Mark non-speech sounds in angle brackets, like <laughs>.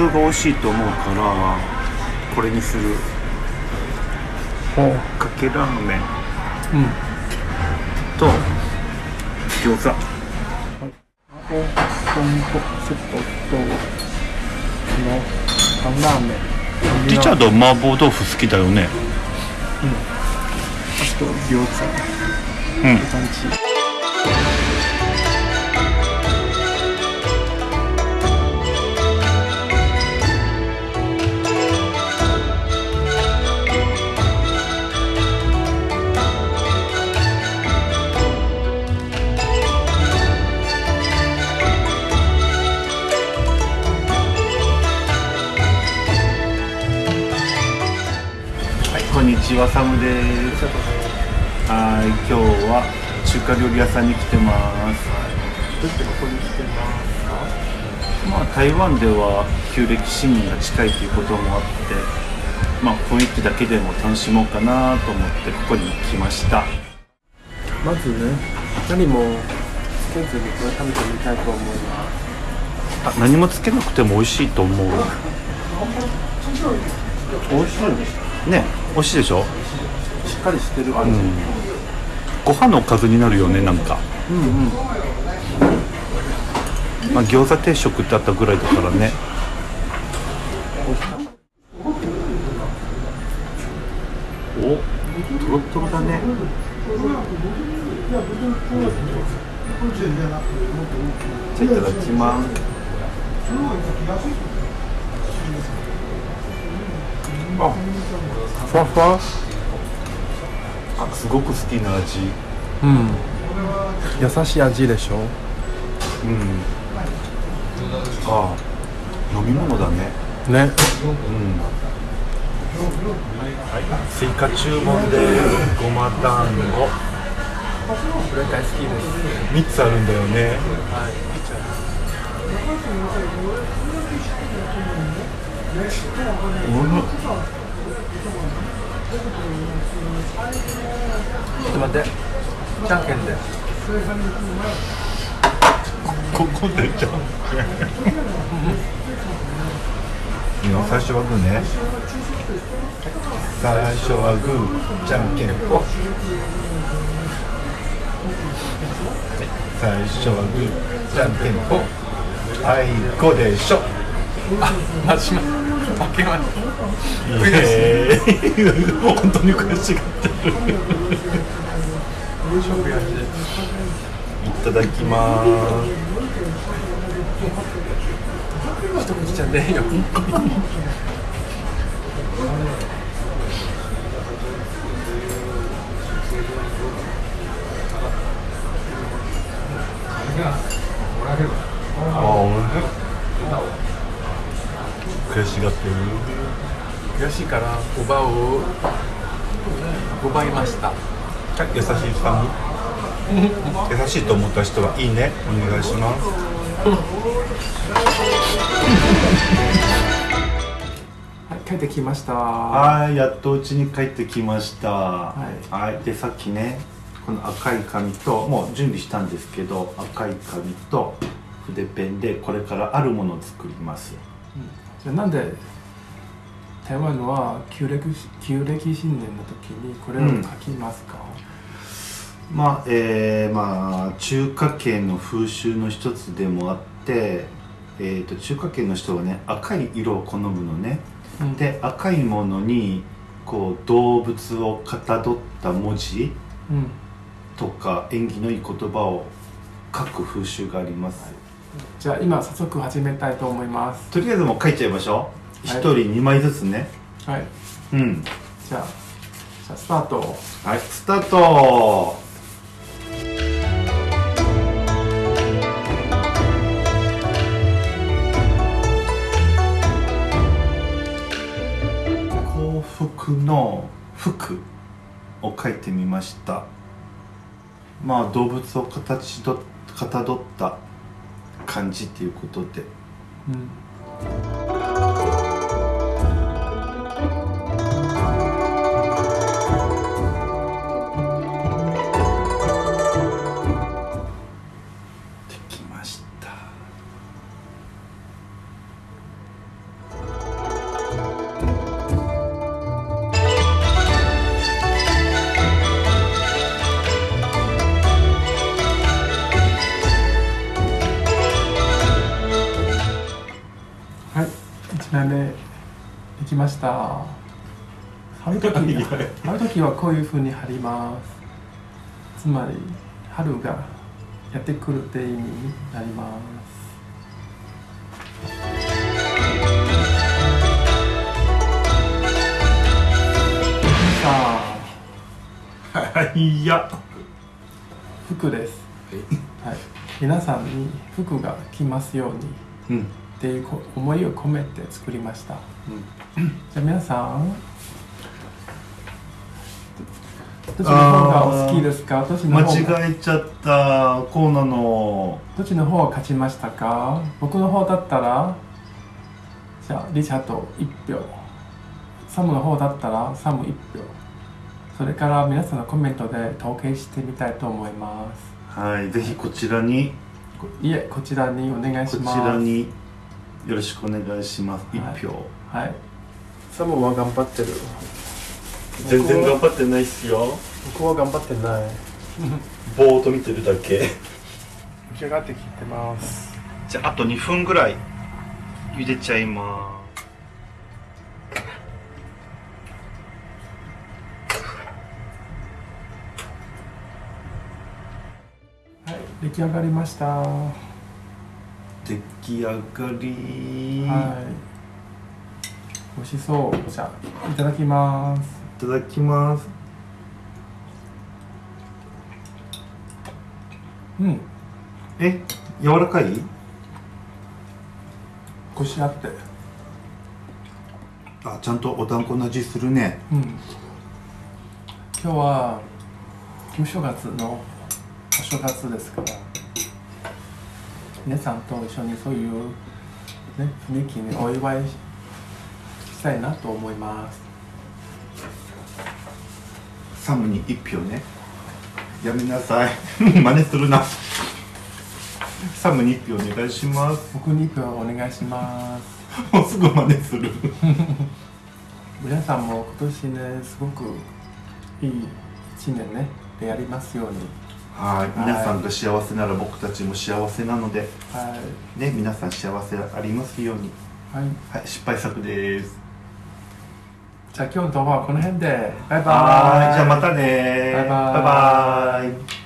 通が美味しいと思うからこれにする。ほう。かけラーメン。うん。と餃子。あと豚骨セットとこの半ラーメン。リチャード麻婆豆腐好きだよね。あと餃子。うんちはサムですはい今日は中華料理屋さんに来てます。どうしてここに来てますまあ台湾では旧暦新年が近いということもあってまあ雰囲気だけでも楽しもうかなと思ってここに来ました。まずね何もつけずにこれ食べてみたいと思います。あ何もつけなくても美味しいと思う。美味しいね美味しいでしょ？しっかりしてる味、ご飯のおかずになるよねなんか。うんうん。まあ餃子定食ってあったぐらいだからね。おトロトロだね。じゃあいただきます。あふわふわ。あすごく好きな味。うん。優しい味でしょ？うん。あ飲み物だね。ね。うん。追加注文でごま団子。これ大好きです。3つあるんだよね。うんちょっと待って。じゃんけんで。ここでじゃんいいの最初はグーね。最初はグーじゃんけん。ぽん最初はグーじゃんけん。ぽんあいこでしょ。あマジま負けましイエー本当に悔しがってる。た食やしいただきます一口じゃねえよ悔しいから奪を奪いました。優しいさん。優しいと思った人はいいね。お願いします。はい帰ってきました。はいやっとうちに帰ってきました。はい。はいでさっきねこの赤い紙ともう準備したんですけど赤い紙と筆ペンでこれからあるものを作ります。じゃあなんで台湾は旧暦旧暦新年の時にこれを書きますか、まあえーまあ中華圏の風習の一つでもあって、えー、と中華圏の人はね赤い色を好むのね、うん。で赤いものにこう動物をかたどった文字うん。とか縁起のいい言葉を書く風習があります、じゃあ今早速始めたいと思います。とりあえずもう書いちゃいましょう一、はい。人2枚ずつね。はい。うん。じゃあじゃあスタート。はいスタート。幸福の福を書いてみました。まあ動物を形どかたどった漢字っていうことで。うん品目できました。貼るときいや。貼るときはこういうふうに貼ります。つまり春がやってくるって意味になります。さあ。は <laughs> いや。服です、はい、皆さんに服が着ますように。うんっていうこ思いを込めて作りました。じゃあ皆さん。どっちの方がお好きですか？どっちの間方が？違えちゃったコーナーの。どっちの方が勝ちましたか？僕の方だったら？じゃあリチャード1票。サムの方だったら？サム1票。それから皆さんのコメントで統計してみたいと思います。はいぜひこちらに。こいえこちらにお願いこちします。らによろしくお願いします。はい。一票。はい。サムは頑張ってる。全然頑張ってないっすよ。僕は頑張ってない。ぼーっと見てるだけ。召し上がってきてます。じゃああと2分ぐらい茹でちゃいまはい。出来上がりました出来上がり。い。美味しそう。じゃあいただきます。いただきます。うん。え柔らかい？こしあって。あちゃんとお団子の味するね。うん。今日は旧正月のお正月ですから皆さんと一緒にそういう、ね、雰囲気にお祝いしたいなと思います。サムに1票ね。やめなさい。<laughs> 真似するな。サムに1票お願いします。僕に1票お願いします。<laughs> もうすぐ真似する。<laughs> 皆さんも今年ねすごくいい1年ねでやりますようにはい。皆さんが幸せなら僕たちも幸せなのではい。ね皆さん幸せありますように。はい。はい。失敗作です。じゃあ今日の動画はこの辺で。バイバイ。はい。じゃあまたねバイバイ。バイバイ